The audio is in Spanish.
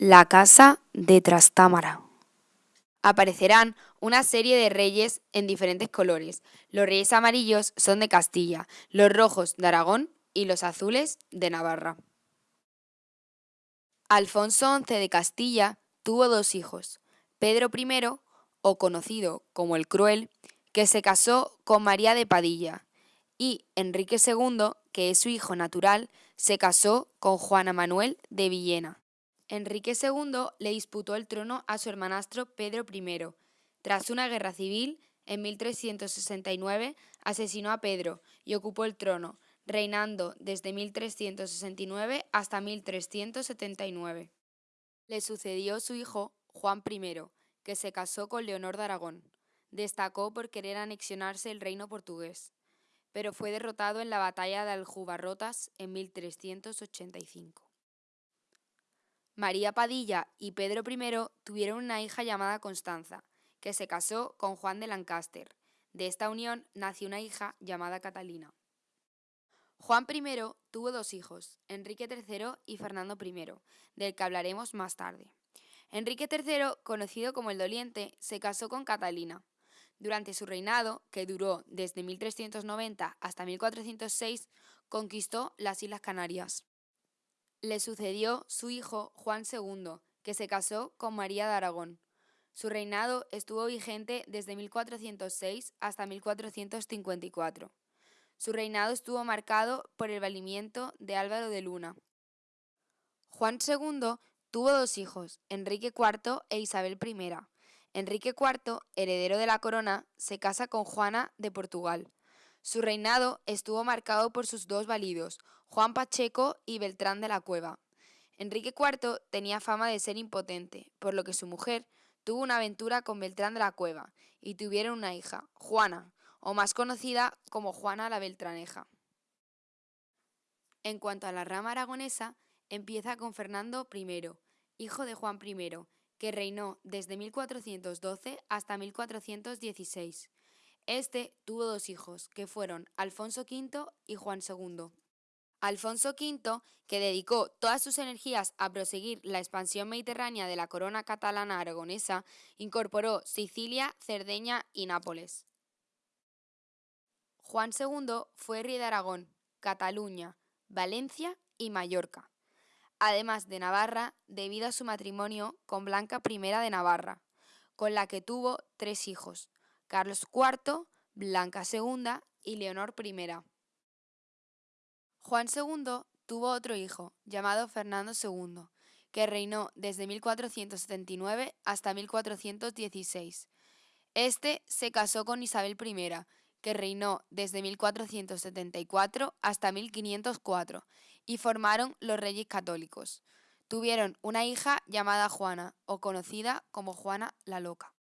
La casa de Trastámara. Aparecerán una serie de reyes en diferentes colores. Los reyes amarillos son de Castilla, los rojos de Aragón y los azules de Navarra. Alfonso XI de Castilla tuvo dos hijos, Pedro I, o conocido como el Cruel, que se casó con María de Padilla, y Enrique II, que es su hijo natural, se casó con Juana Manuel de Villena. Enrique II le disputó el trono a su hermanastro Pedro I. Tras una guerra civil, en 1369 asesinó a Pedro y ocupó el trono, reinando desde 1369 hasta 1379. Le sucedió su hijo Juan I, que se casó con Leonor de Aragón. Destacó por querer anexionarse el reino portugués, pero fue derrotado en la batalla de Aljubarrotas en 1385. María Padilla y Pedro I tuvieron una hija llamada Constanza, que se casó con Juan de Lancaster. De esta unión nació una hija llamada Catalina. Juan I tuvo dos hijos, Enrique III y Fernando I, del que hablaremos más tarde. Enrique III, conocido como el Doliente, se casó con Catalina. Durante su reinado, que duró desde 1390 hasta 1406, conquistó las Islas Canarias. Le sucedió su hijo Juan II, que se casó con María de Aragón. Su reinado estuvo vigente desde 1406 hasta 1454. Su reinado estuvo marcado por el valimiento de Álvaro de Luna. Juan II tuvo dos hijos, Enrique IV e Isabel I. Enrique IV, heredero de la corona, se casa con Juana de Portugal. Su reinado estuvo marcado por sus dos validos, Juan Pacheco y Beltrán de la Cueva. Enrique IV tenía fama de ser impotente, por lo que su mujer tuvo una aventura con Beltrán de la Cueva y tuvieron una hija, Juana, o más conocida como Juana la Beltraneja. En cuanto a la rama aragonesa, empieza con Fernando I, hijo de Juan I, que reinó desde 1412 hasta 1416. Este tuvo dos hijos, que fueron Alfonso V y Juan II. Alfonso V, que dedicó todas sus energías a proseguir la expansión mediterránea de la corona catalana aragonesa, incorporó Sicilia, Cerdeña y Nápoles. Juan II fue rey de Aragón, Cataluña, Valencia y Mallorca, además de Navarra debido a su matrimonio con Blanca I de Navarra, con la que tuvo tres hijos, Carlos IV, Blanca II y Leonor I. Juan II tuvo otro hijo, llamado Fernando II, que reinó desde 1479 hasta 1416. Este se casó con Isabel I, que reinó desde 1474 hasta 1504, y formaron los Reyes Católicos. Tuvieron una hija llamada Juana, o conocida como Juana la Loca.